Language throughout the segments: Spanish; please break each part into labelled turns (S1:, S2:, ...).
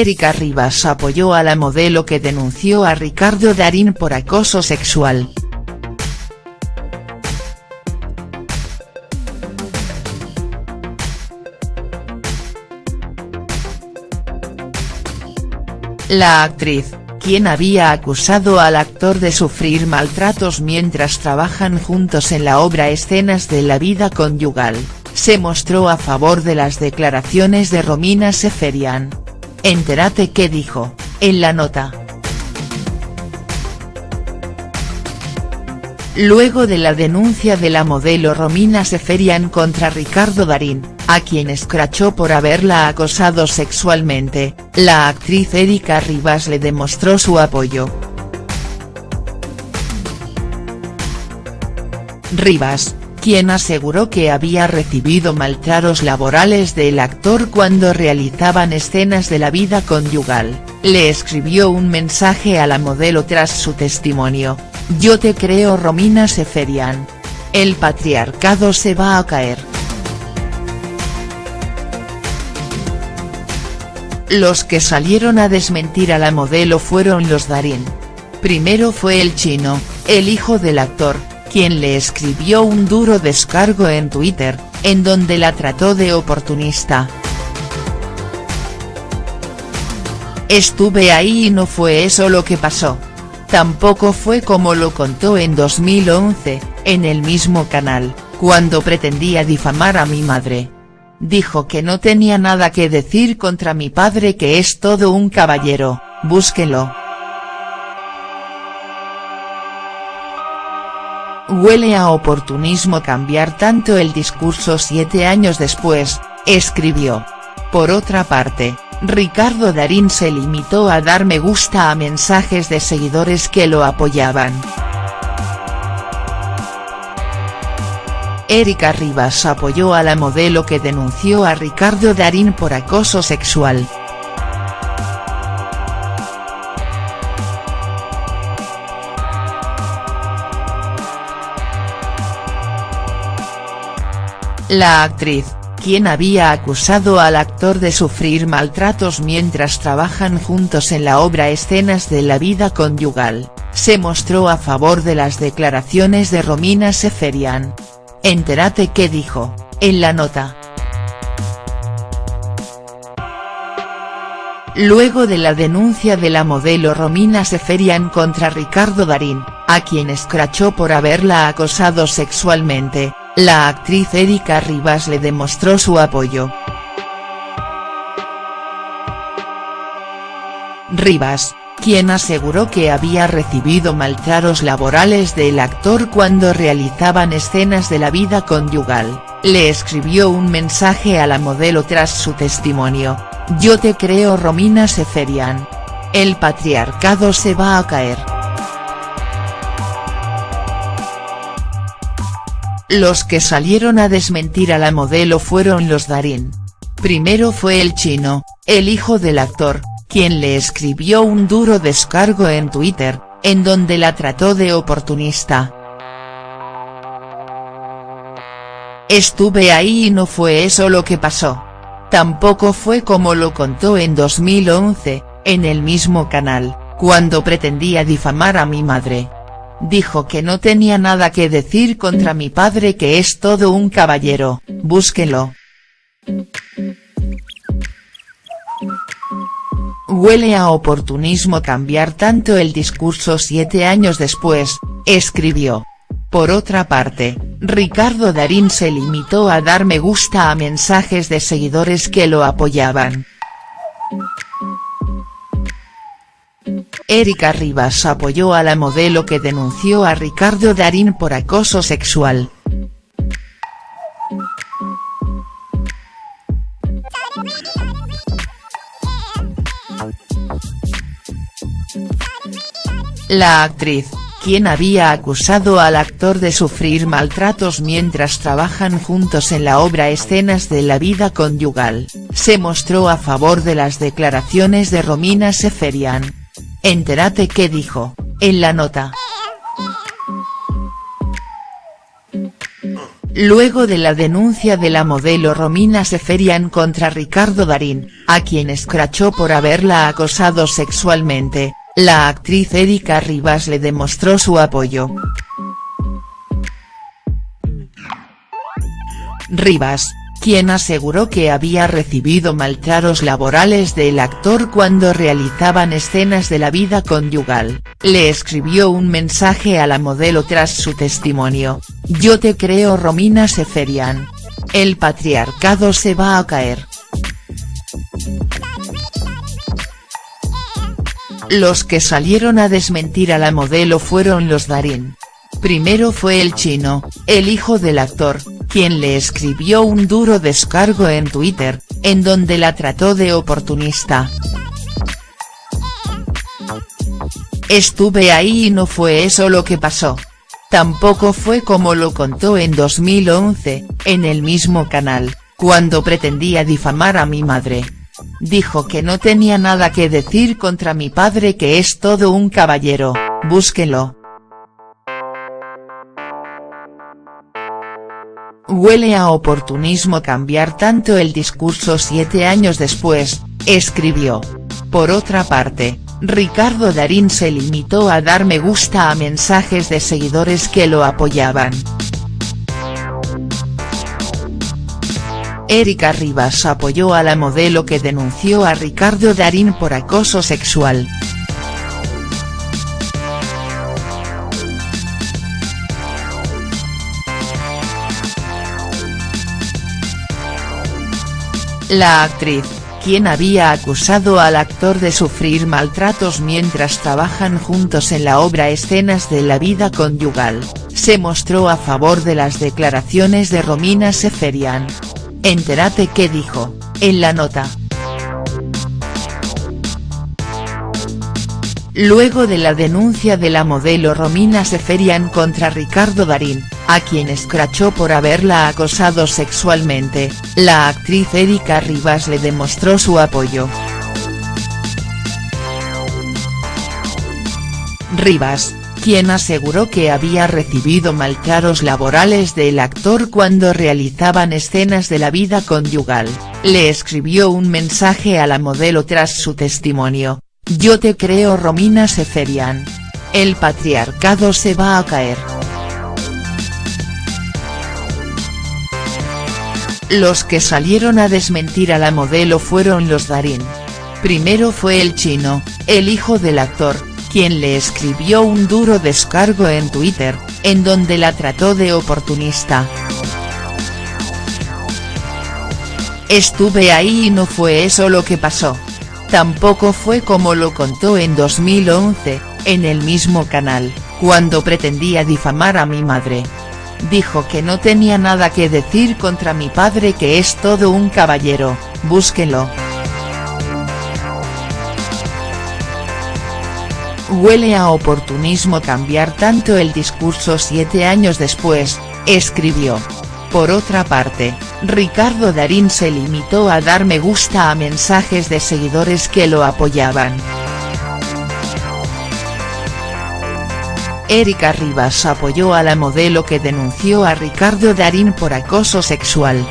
S1: Erika Rivas apoyó a la modelo que denunció a Ricardo Darín por acoso sexual. La actriz, quien había acusado al actor de sufrir maltratos mientras trabajan juntos en la obra Escenas de la vida conyugal, se mostró a favor de las declaraciones de Romina Seferian. Entérate qué dijo, en la nota. Luego de la denuncia de la modelo Romina Seferian contra Ricardo Darín, a quien escrachó por haberla acosado sexualmente, la actriz Erika Rivas le demostró su apoyo. Rivas, quien aseguró que había recibido maltratos laborales del actor cuando realizaban escenas de la vida conyugal, le escribió un mensaje a la modelo tras su testimonio, yo te creo Romina Seferian. El patriarcado se va a caer. Los que salieron a desmentir a la modelo fueron los Darín. Primero fue el chino, el hijo del actor, quien le escribió un duro descargo en Twitter, en donde la trató de oportunista. Estuve ahí y no fue eso lo que pasó. Tampoco fue como lo contó en 2011, en el mismo canal, cuando pretendía difamar a mi madre. Dijo que no tenía nada que decir contra mi padre que es todo un caballero, búsquelo. Huele a oportunismo cambiar tanto el discurso siete años después, escribió. Por otra parte, Ricardo Darín se limitó a dar me gusta a mensajes de seguidores que lo apoyaban. Erika Rivas apoyó a la modelo que denunció a Ricardo Darín por acoso sexual. La actriz, quien había acusado al actor de sufrir maltratos mientras trabajan juntos en la obra Escenas de la vida conyugal, se mostró a favor de las declaraciones de Romina Seferian. Entérate qué dijo, en la nota. Luego de la denuncia de la modelo Romina Seferian contra Ricardo Darín, a quien escrachó por haberla acosado sexualmente, la actriz Erika Rivas le demostró su apoyo. Rivas, quien aseguró que había recibido maltratos laborales del actor cuando realizaban escenas de la vida conyugal, le escribió un mensaje a la modelo tras su testimonio, yo te creo Romina Seferian. El patriarcado se va a caer. Los que salieron a desmentir a la modelo fueron los Darín. Primero fue el chino, el hijo del actor, quien le escribió un duro descargo en Twitter, en donde la trató de oportunista. Estuve ahí y no fue eso lo que pasó. Tampoco fue como lo contó en 2011, en el mismo canal, cuando pretendía difamar a mi madre dijo que no tenía nada que decir contra mi padre que es todo un caballero, búsquelo. Huele a oportunismo cambiar tanto el discurso siete años después, escribió. Por otra parte, Ricardo Darín se limitó a dar me gusta a mensajes de seguidores que lo apoyaban. Erika Rivas apoyó a la modelo que denunció a Ricardo Darín por acoso sexual. La actriz, quien había acusado al actor de sufrir maltratos mientras trabajan juntos en la obra Escenas de la vida conyugal, se mostró a favor de las declaraciones de Romina Seferian. Entérate qué dijo, en la nota. Luego de la denuncia de la modelo Romina Seferian contra Ricardo Darín, a quien escrachó por haberla acosado sexualmente, la actriz Erika Rivas le demostró su apoyo. Rivas, quien aseguró que había recibido maltratos laborales del actor cuando realizaban escenas de la vida conyugal, le escribió un mensaje a la modelo tras su testimonio, yo te creo Romina Seferian. El patriarcado se va a caer. Los que salieron a desmentir a la modelo fueron los Darín. Primero fue el chino, el hijo del actor, quien le escribió un duro descargo en Twitter, en donde la trató de oportunista. Estuve ahí y no fue eso lo que pasó. Tampoco fue como lo contó en 2011, en el mismo canal, cuando pretendía difamar a mi madre. Dijo que no tenía nada que decir contra mi padre que es todo un caballero, búsquelo. Huele a oportunismo cambiar tanto el discurso siete años después, escribió. Por otra parte, Ricardo Darín se limitó a dar me gusta a mensajes de seguidores que lo apoyaban. Erika Rivas apoyó a la modelo que denunció a Ricardo Darín por acoso sexual. La actriz, quien había acusado al actor de sufrir maltratos mientras trabajan juntos en la obra Escenas de la vida conyugal, se mostró a favor de las declaraciones de Romina Seferian. Entérate qué dijo, en la nota. Luego de la denuncia de la modelo Romina Seferian contra Ricardo Darín, a quien escrachó por haberla acosado sexualmente, la actriz Erika Rivas le demostró su apoyo. Rivas, quien aseguró que había recibido maltratos laborales del actor cuando realizaban escenas de la vida conyugal, le escribió un mensaje a la modelo tras su testimonio, yo te creo Romina Seferian. El patriarcado se va a caer. Los que salieron a desmentir a la modelo fueron los Darín. Primero fue el chino, el hijo del actor, quien le escribió un duro descargo en Twitter, en donde la trató de oportunista. Estuve ahí y no fue eso lo que pasó. Tampoco fue como lo contó en 2011, en el mismo canal, cuando pretendía difamar a mi madre dijo que no tenía nada que decir contra mi padre que es todo un caballero, búsquenlo. Huele a oportunismo cambiar tanto el discurso siete años después, escribió. Por otra parte, Ricardo Darín se limitó a dar me gusta a mensajes de seguidores que lo apoyaban. Erika Rivas apoyó a la modelo que denunció a Ricardo Darín por acoso sexual.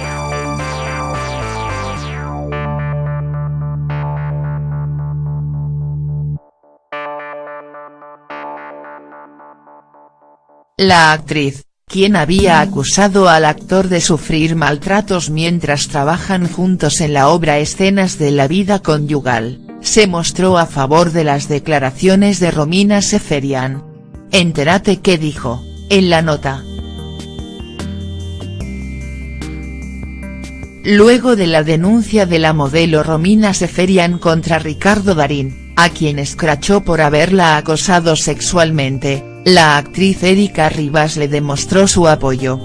S1: La actriz, quien había acusado al actor de sufrir maltratos mientras trabajan juntos en la obra Escenas de la vida conyugal, se mostró a favor de las declaraciones de Romina Seferian, Entérate qué dijo, en la nota. Luego de la denuncia de la modelo Romina Seferian contra Ricardo Darín, a quien escrachó por haberla acosado sexualmente, la actriz Erika Rivas le demostró su apoyo.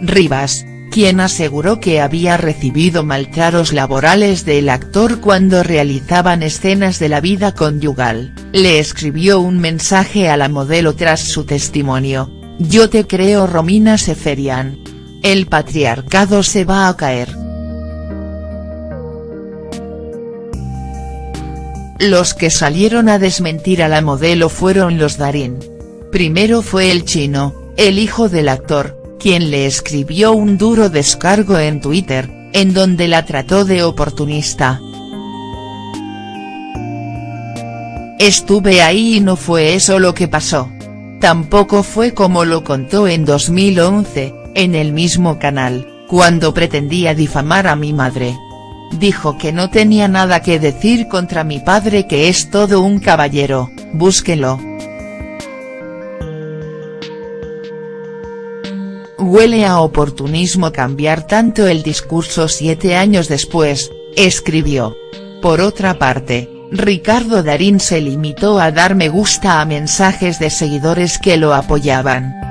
S1: Rivas, quien aseguró que había recibido maltratos laborales del actor cuando realizaban escenas de la vida conyugal, le escribió un mensaje a la modelo tras su testimonio, yo te creo Romina Seferian. El patriarcado se va a caer. Los que salieron a desmentir a la modelo fueron los Darín. Primero fue el chino, el hijo del actor, quien le escribió un duro descargo en Twitter, en donde la trató de oportunista. Estuve ahí y no fue eso lo que pasó. Tampoco fue como lo contó en 2011, en el mismo canal, cuando pretendía difamar a mi madre. Dijo que no tenía nada que decir contra mi padre que es todo un caballero, búsquelo. Huele a oportunismo cambiar tanto el discurso siete años después, escribió. Por otra parte, Ricardo Darín se limitó a dar me gusta a mensajes de seguidores que lo apoyaban.